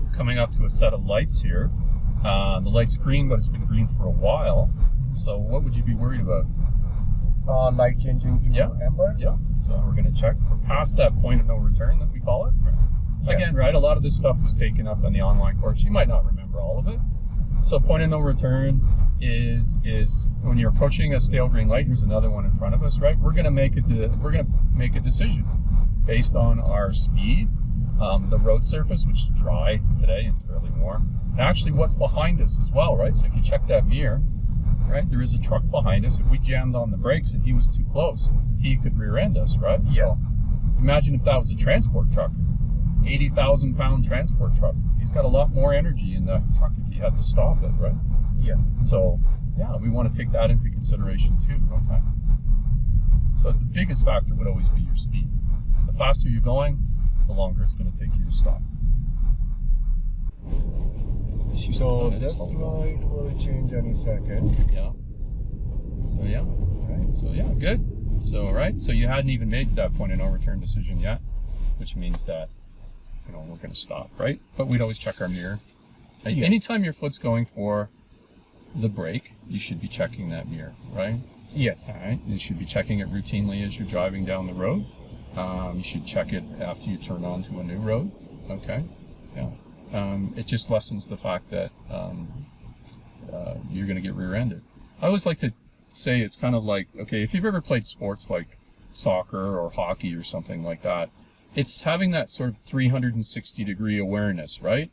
So we're coming up to a set of lights here. Uh, the light's green, but it's been green for a while. So what would you be worried about? Uh, light changing to Yeah. amber. Yeah. So we're going to check. We're past that point of no return that we call it. Yes. Again, right? A lot of this stuff was taken up in the online course. You might not remember all of it. So point of no return is is when you're approaching a stale green light. Here's another one in front of us, right? We're going to make a we're going to make a decision based on our speed, um, the road surface, which is dry today. It's fairly warm, and actually what's behind us as well, right? So if you check that mirror, right, there is a truck behind us. If we jammed on the brakes and he was too close, he could rear end us, right? Yes. So imagine if that was a transport truck, 80,000 pound transport truck. He's got a lot more energy in that truck if he had to stop it, right? Yes. So yeah, we want to take that into consideration too, okay? So the biggest factor would always be your speed. The faster you're going, the longer it's going to take you to stop. So this light will change any second. Yeah. So yeah, right. So yeah, good. So all right. So you hadn't even made that point of no return decision yet, which means that you know we're going to stop, right? But we'd always check our mirror. Yes. Anytime your foot's going for the brake, you should be checking that mirror, right? Yes. All right. You should be checking it routinely as you're driving down the road. Um, you should check it after you turn onto a new road. Okay. Yeah. Um, it just lessens the fact that um, uh, you're going to get rear-ended. I always like to say it's kind of like okay, if you've ever played sports like soccer or hockey or something like that, it's having that sort of 360 degree awareness, right?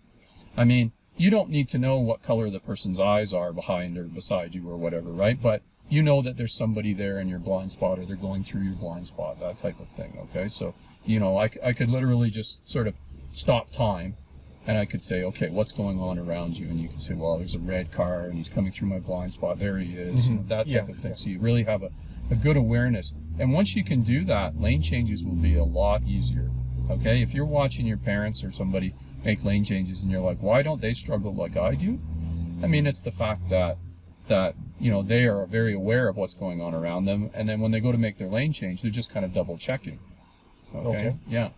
I mean, you don't need to know what color the person's eyes are behind or beside you or whatever, right? But you know that there's somebody there in your blind spot or they're going through your blind spot, that type of thing, okay? So, you know, I, I could literally just sort of stop time and I could say, okay, what's going on around you? And you can say, well, there's a red car and he's coming through my blind spot. There he is, you know, that type Yeah, of thing. yeah. So you really have a, a good awareness. And once you can do that, lane changes will be a lot easier. Okay, if you're watching your parents or somebody make lane changes and you're like, why don't they struggle like I do? I mean, it's the fact that that you know they are very aware of what's going on around them, and then when they go to make their lane change, they're just kind of double checking. Okay. Okay. Yeah.